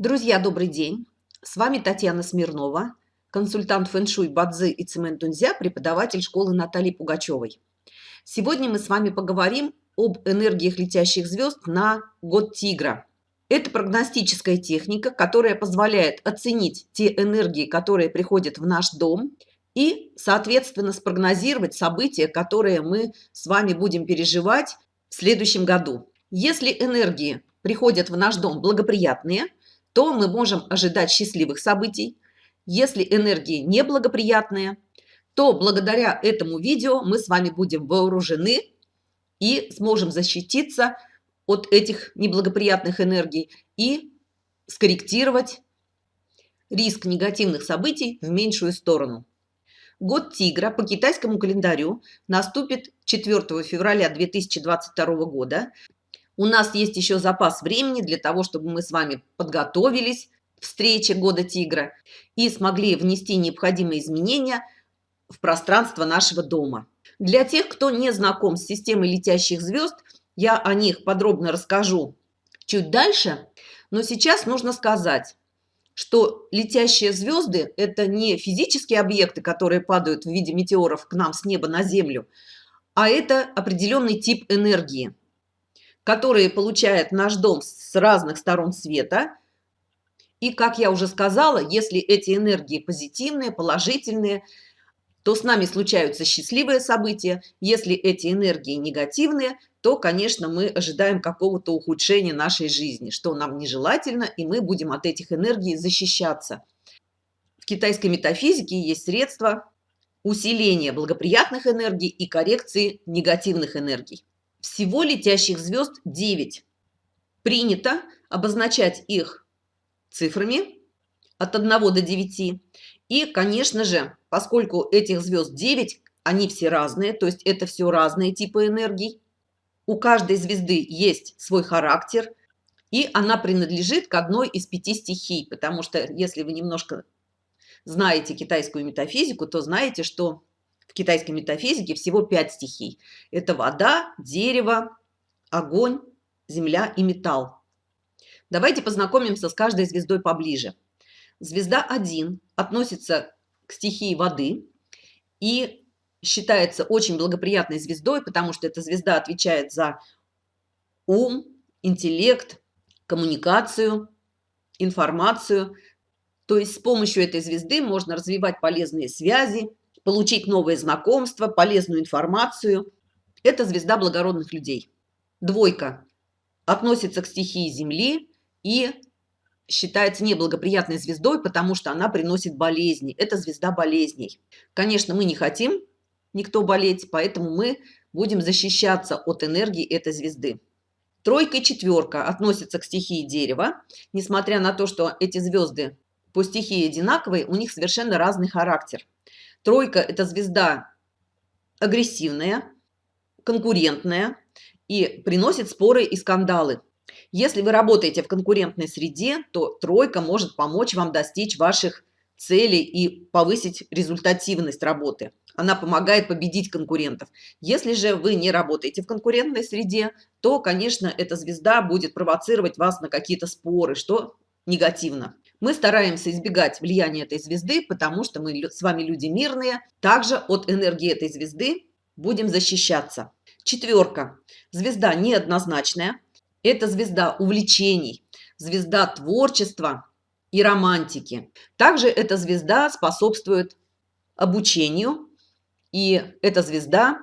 Друзья, добрый день! С вами Татьяна Смирнова, консультант фэншуй Бадзы и Цемент Дунзя, преподаватель школы Натальи Пугачевой. Сегодня мы с вами поговорим об энергиях летящих звезд на год Тигра. Это прогностическая техника, которая позволяет оценить те энергии, которые приходят в наш дом, и, соответственно, спрогнозировать события, которые мы с вами будем переживать в следующем году. Если энергии приходят в наш дом благоприятные – то мы можем ожидать счастливых событий. Если энергии неблагоприятные, то благодаря этому видео мы с вами будем вооружены и сможем защититься от этих неблагоприятных энергий и скорректировать риск негативных событий в меньшую сторону. Год тигра по китайскому календарю наступит 4 февраля 2022 года. У нас есть еще запас времени для того, чтобы мы с вами подготовились к встрече Года Тигра и смогли внести необходимые изменения в пространство нашего дома. Для тех, кто не знаком с системой летящих звезд, я о них подробно расскажу чуть дальше, но сейчас нужно сказать, что летящие звезды – это не физические объекты, которые падают в виде метеоров к нам с неба на Землю, а это определенный тип энергии – которые получает наш дом с разных сторон света. И, как я уже сказала, если эти энергии позитивные, положительные, то с нами случаются счастливые события. Если эти энергии негативные, то, конечно, мы ожидаем какого-то ухудшения нашей жизни, что нам нежелательно, и мы будем от этих энергий защищаться. В китайской метафизике есть средства усиления благоприятных энергий и коррекции негативных энергий. Всего летящих звезд 9. Принято обозначать их цифрами от 1 до 9. И, конечно же, поскольку этих звезд 9, они все разные, то есть это все разные типы энергий. У каждой звезды есть свой характер, и она принадлежит к одной из пяти стихий, потому что если вы немножко знаете китайскую метафизику, то знаете, что в китайской метафизике всего пять стихий. Это вода, дерево, огонь, земля и металл. Давайте познакомимся с каждой звездой поближе. Звезда 1 относится к стихии воды и считается очень благоприятной звездой, потому что эта звезда отвечает за ум, интеллект, коммуникацию, информацию. То есть с помощью этой звезды можно развивать полезные связи, получить новые знакомства, полезную информацию. Это звезда благородных людей. Двойка относится к стихии Земли и считается неблагоприятной звездой, потому что она приносит болезни. Это звезда болезней. Конечно, мы не хотим никто болеть, поэтому мы будем защищаться от энергии этой звезды. Тройка и четверка относятся к стихии дерева. Несмотря на то, что эти звезды по стихии одинаковые, у них совершенно разный характер. Тройка – это звезда агрессивная, конкурентная и приносит споры и скандалы. Если вы работаете в конкурентной среде, то тройка может помочь вам достичь ваших целей и повысить результативность работы. Она помогает победить конкурентов. Если же вы не работаете в конкурентной среде, то, конечно, эта звезда будет провоцировать вас на какие-то споры, что негативно. Мы стараемся избегать влияния этой звезды, потому что мы с вами люди мирные. Также от энергии этой звезды будем защищаться. Четверка. Звезда неоднозначная. Это звезда увлечений, звезда творчества и романтики. Также эта звезда способствует обучению. И эта звезда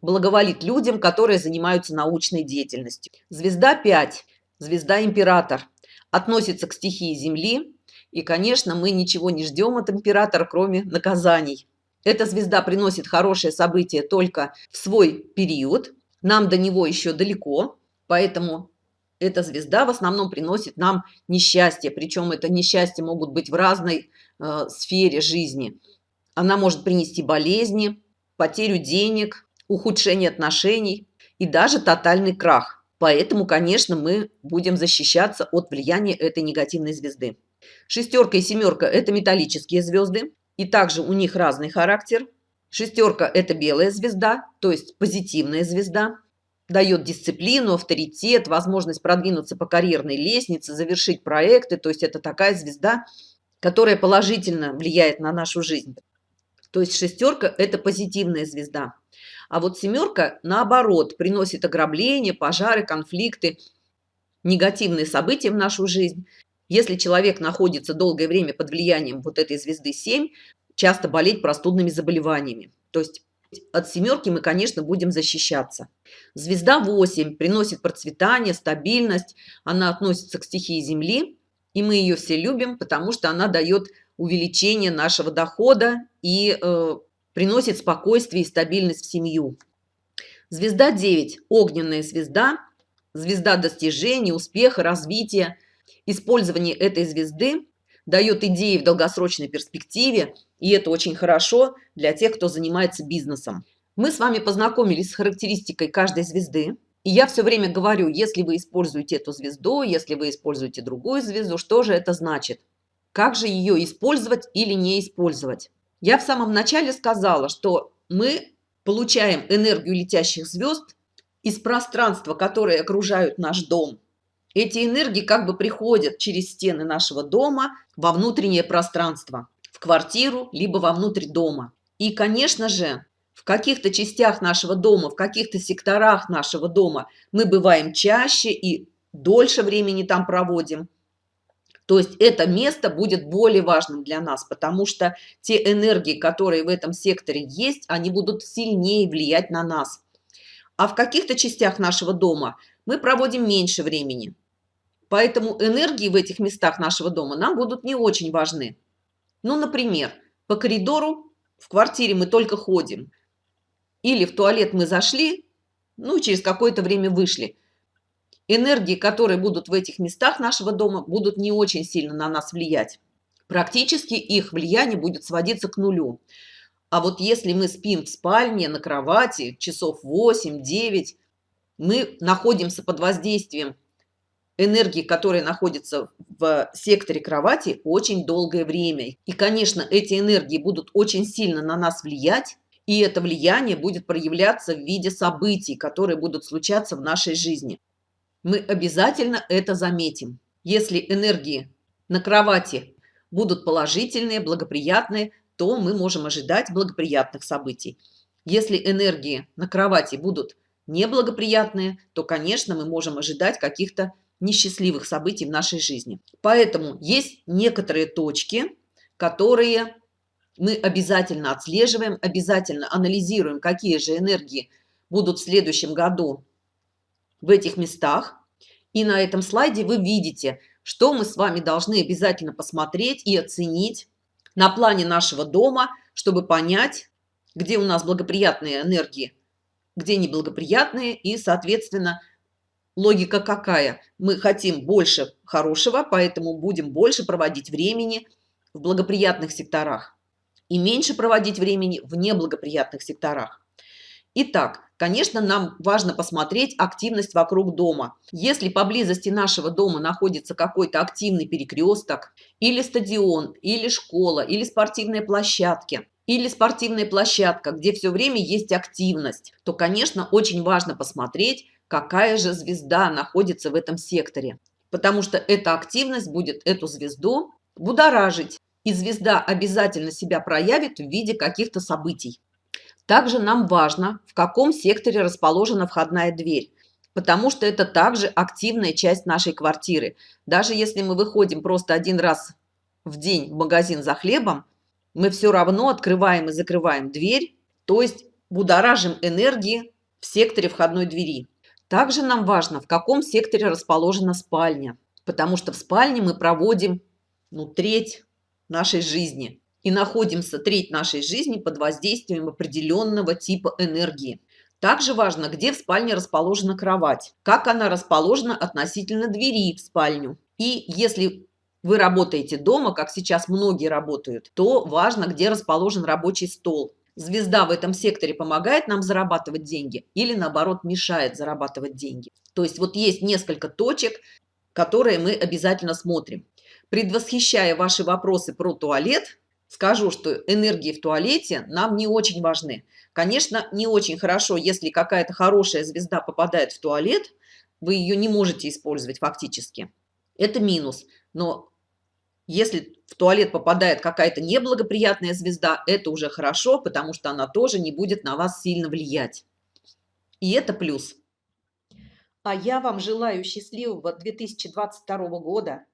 благоволит людям, которые занимаются научной деятельностью. Звезда 5. Звезда император. Относится к стихии Земли и, конечно, мы ничего не ждем от императора, кроме наказаний. Эта звезда приносит хорошие события только в свой период. Нам до него еще далеко, поэтому эта звезда в основном приносит нам несчастье. Причем это несчастье могут быть в разной э, сфере жизни. Она может принести болезни, потерю денег, ухудшение отношений и даже тотальный крах. Поэтому, конечно, мы будем защищаться от влияния этой негативной звезды. Шестерка и семерка – это металлические звезды, и также у них разный характер. Шестерка – это белая звезда, то есть позитивная звезда. дает дисциплину, авторитет, возможность продвинуться по карьерной лестнице, завершить проекты. То есть это такая звезда, которая положительно влияет на нашу жизнь. То есть шестерка – это позитивная звезда. А вот семерка, наоборот, приносит ограбления, пожары, конфликты, негативные события в нашу жизнь. Если человек находится долгое время под влиянием вот этой звезды 7, часто болеть простудными заболеваниями. То есть от семерки мы, конечно, будем защищаться. Звезда 8 приносит процветание, стабильность. Она относится к стихии Земли, и мы ее все любим, потому что она дает увеличение нашего дохода и э, приносит спокойствие и стабильность в семью. Звезда 9 – огненная звезда, звезда достижений, успеха, развития. Использование этой звезды дает идеи в долгосрочной перспективе, и это очень хорошо для тех, кто занимается бизнесом. Мы с вами познакомились с характеристикой каждой звезды. И я все время говорю, если вы используете эту звезду, если вы используете другую звезду, что же это значит? Как же ее использовать или не использовать? Я в самом начале сказала, что мы получаем энергию летящих звезд из пространства, которые окружают наш дом. Эти энергии как бы приходят через стены нашего дома во внутреннее пространство, в квартиру, либо во внутрь дома. И, конечно же, в каких-то частях нашего дома, в каких-то секторах нашего дома мы бываем чаще и дольше времени там проводим. То есть это место будет более важным для нас, потому что те энергии, которые в этом секторе есть, они будут сильнее влиять на нас. А в каких-то частях нашего дома мы проводим меньше времени. Поэтому энергии в этих местах нашего дома нам будут не очень важны. Ну, например, по коридору в квартире мы только ходим. Или в туалет мы зашли, ну, через какое-то время вышли. Энергии, которые будут в этих местах нашего дома, будут не очень сильно на нас влиять. Практически их влияние будет сводиться к нулю. А вот если мы спим в спальне, на кровати, часов 8-9, мы находимся под воздействием энергии, которая находится в секторе кровати, очень долгое время. И, конечно, эти энергии будут очень сильно на нас влиять, и это влияние будет проявляться в виде событий, которые будут случаться в нашей жизни. Мы обязательно это заметим. Если энергии на кровати будут положительные, благоприятные, то мы можем ожидать благоприятных событий. Если энергии на кровати будут неблагоприятные, то, конечно, мы можем ожидать каких-то несчастливых событий в нашей жизни. Поэтому есть некоторые точки, которые мы обязательно отслеживаем, обязательно анализируем, какие же энергии будут в следующем году в этих местах. И на этом слайде вы видите, что мы с вами должны обязательно посмотреть и оценить на плане нашего дома, чтобы понять, где у нас благоприятные энергии, где неблагоприятные, и, соответственно, логика какая? Мы хотим больше хорошего, поэтому будем больше проводить времени в благоприятных секторах и меньше проводить времени в неблагоприятных секторах. Итак, конечно, нам важно посмотреть активность вокруг дома. Если поблизости нашего дома находится какой-то активный перекресток, или стадион, или школа, или спортивные площадки, или спортивная площадка, где все время есть активность, то, конечно, очень важно посмотреть, какая же звезда находится в этом секторе. Потому что эта активность будет эту звезду будоражить. И звезда обязательно себя проявит в виде каких-то событий. Также нам важно, в каком секторе расположена входная дверь, потому что это также активная часть нашей квартиры. Даже если мы выходим просто один раз в день в магазин за хлебом, мы все равно открываем и закрываем дверь, то есть будоражим энергии в секторе входной двери. Также нам важно, в каком секторе расположена спальня, потому что в спальне мы проводим ну, треть нашей жизни и находимся треть нашей жизни под воздействием определенного типа энергии. Также важно, где в спальне расположена кровать, как она расположена относительно двери в спальню. И если вы работаете дома, как сейчас многие работают, то важно, где расположен рабочий стол. Звезда в этом секторе помогает нам зарабатывать деньги или наоборот мешает зарабатывать деньги. То есть вот есть несколько точек, которые мы обязательно смотрим. Предвосхищая ваши вопросы про туалет, скажу, что энергии в туалете нам не очень важны. Конечно, не очень хорошо, если какая-то хорошая звезда попадает в туалет, вы ее не можете использовать фактически. Это минус. Но если в туалет попадает какая-то неблагоприятная звезда, это уже хорошо, потому что она тоже не будет на вас сильно влиять. И это плюс. А я вам желаю счастливого 2022 года,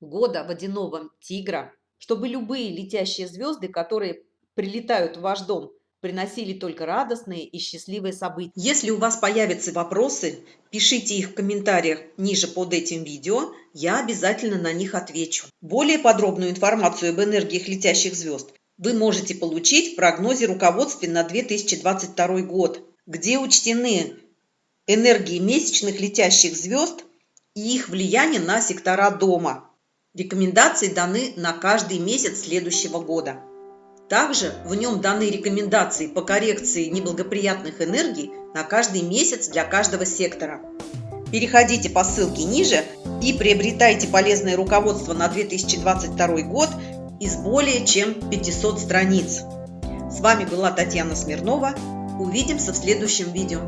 года водяного тигра, чтобы любые летящие звезды, которые прилетают в ваш дом, приносили только радостные и счастливые события. Если у вас появятся вопросы, пишите их в комментариях ниже под этим видео, я обязательно на них отвечу. Более подробную информацию об энергиях летящих звезд вы можете получить в прогнозе руководстве на 2022 год, где учтены энергии месячных летящих звезд и их влияние на сектора дома. Рекомендации даны на каждый месяц следующего года. Также в нем даны рекомендации по коррекции неблагоприятных энергий на каждый месяц для каждого сектора. Переходите по ссылке ниже и приобретайте полезное руководство на 2022 год из более чем 500 страниц. С вами была Татьяна Смирнова. Увидимся в следующем видео.